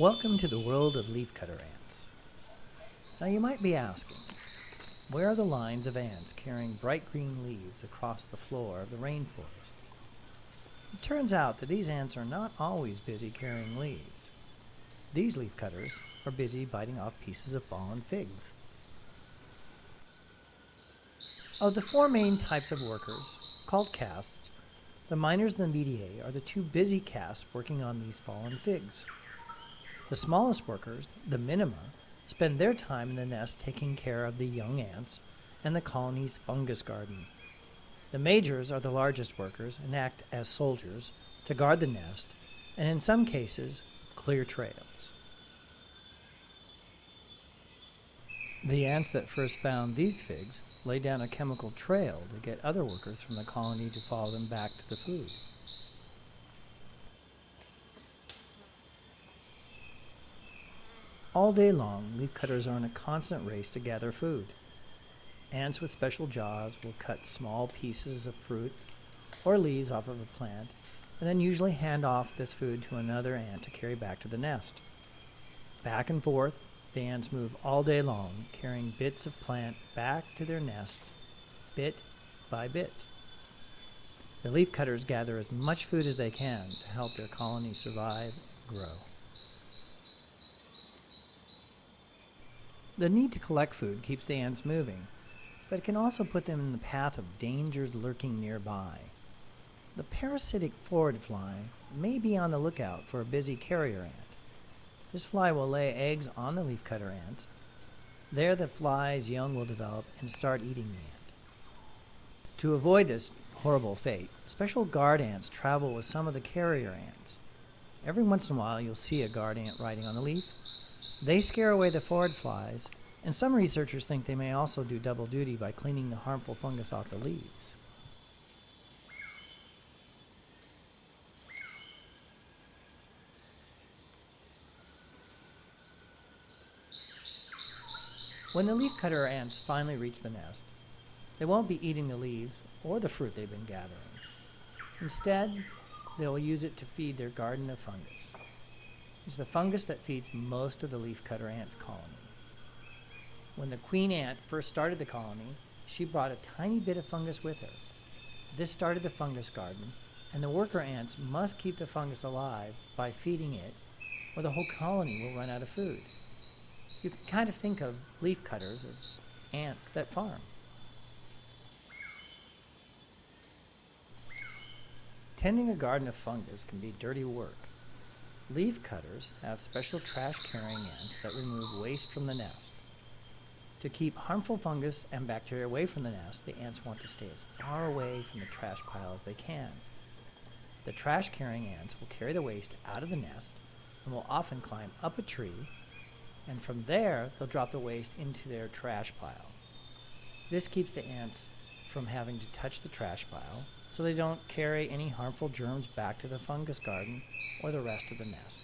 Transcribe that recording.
Welcome to the world of leafcutter ants. Now you might be asking, where are the lines of ants carrying bright green leaves across the floor of the rainforest? It turns out that these ants are not always busy carrying leaves. These leafcutters are busy biting off pieces of fallen figs. Of the four main types of workers, called castes, the minors and the mediae are the two busy castes working on these fallen figs. The smallest workers, the minima, spend their time in the nest taking care of the young ants and the colony's fungus garden. The majors are the largest workers and act as soldiers to guard the nest and in some cases clear trails. The ants that first found these figs laid down a chemical trail to get other workers from the colony to follow them back to the food. All day long, leafcutters are in a constant race to gather food. Ants with special jaws will cut small pieces of fruit or leaves off of a plant and then usually hand off this food to another ant to carry back to the nest. Back and forth, the ants move all day long, carrying bits of plant back to their nest, bit by bit. The leafcutters gather as much food as they can to help their colony survive and grow. The need to collect food keeps the ants moving, but it can also put them in the path of dangers lurking nearby. The parasitic phorid fly may be on the lookout for a busy carrier ant. This fly will lay eggs on the leafcutter ants. There the fly's young will develop and start eating the ant. To avoid this horrible fate, special guard ants travel with some of the carrier ants. Every once in a while you'll see a guard ant riding on a leaf, they scare away the phorid flies, and some researchers think they may also do double duty by cleaning the harmful fungus off the leaves. When the leafcutter ants finally reach the nest, they won't be eating the leaves or the fruit they've been gathering. Instead, they'll use it to feed their garden of fungus is the fungus that feeds most of the leafcutter ant colony. When the queen ant first started the colony, she brought a tiny bit of fungus with her. This started the fungus garden, and the worker ants must keep the fungus alive by feeding it, or the whole colony will run out of food. You can kind of think of leafcutters as ants that farm. Tending a garden of fungus can be dirty work. Leaf cutters have special trash-carrying ants that remove waste from the nest. To keep harmful fungus and bacteria away from the nest, the ants want to stay as far away from the trash pile as they can. The trash-carrying ants will carry the waste out of the nest and will often climb up a tree, and from there they'll drop the waste into their trash pile. This keeps the ants from having to touch the trash pile so they don't carry any harmful germs back to the fungus garden or the rest of the nest.